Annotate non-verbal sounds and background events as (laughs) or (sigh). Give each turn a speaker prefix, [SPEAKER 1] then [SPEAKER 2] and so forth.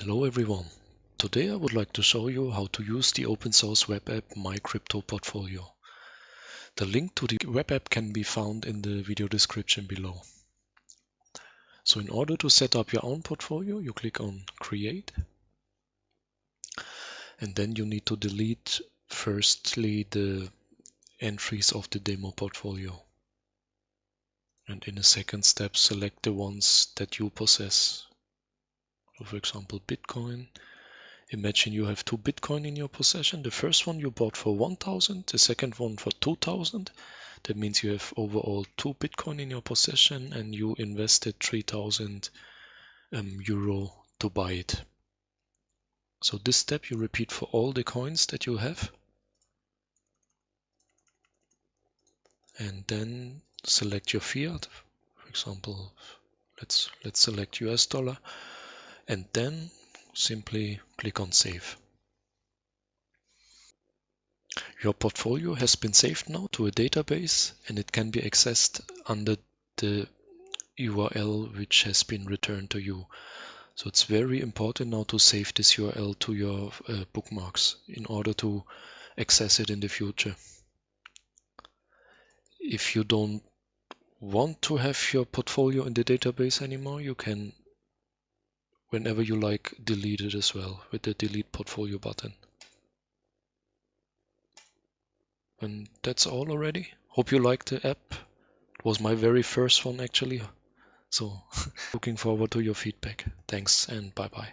[SPEAKER 1] Hello everyone. Today I would like to show you how to use the open source web app My Crypto Portfolio. The link to the web app can be found in the video description below. So in order to set up your own portfolio, you click on Create. And then you need to delete firstly the entries of the demo portfolio. And in a second step, select the ones that you possess. For example, Bitcoin. Imagine you have two Bitcoin in your possession. The first one you bought for 1000, the second one for 2000. That means you have overall two Bitcoin in your possession and you invested 3000 um, euro to buy it. So this step you repeat for all the coins that you have. And then select your fiat. For example, let's let's select US dollar and then simply click on save. Your portfolio has been saved now to a database and it can be accessed under the URL which has been returned to you. So it's very important now to save this URL to your uh, bookmarks in order to access it in the future. If you don't want to have your portfolio in the database anymore, you can whenever you like delete it as well with the delete portfolio button. And that's all already. Hope you liked the app. It was my very first one actually. So (laughs) looking forward to your feedback. Thanks and bye bye.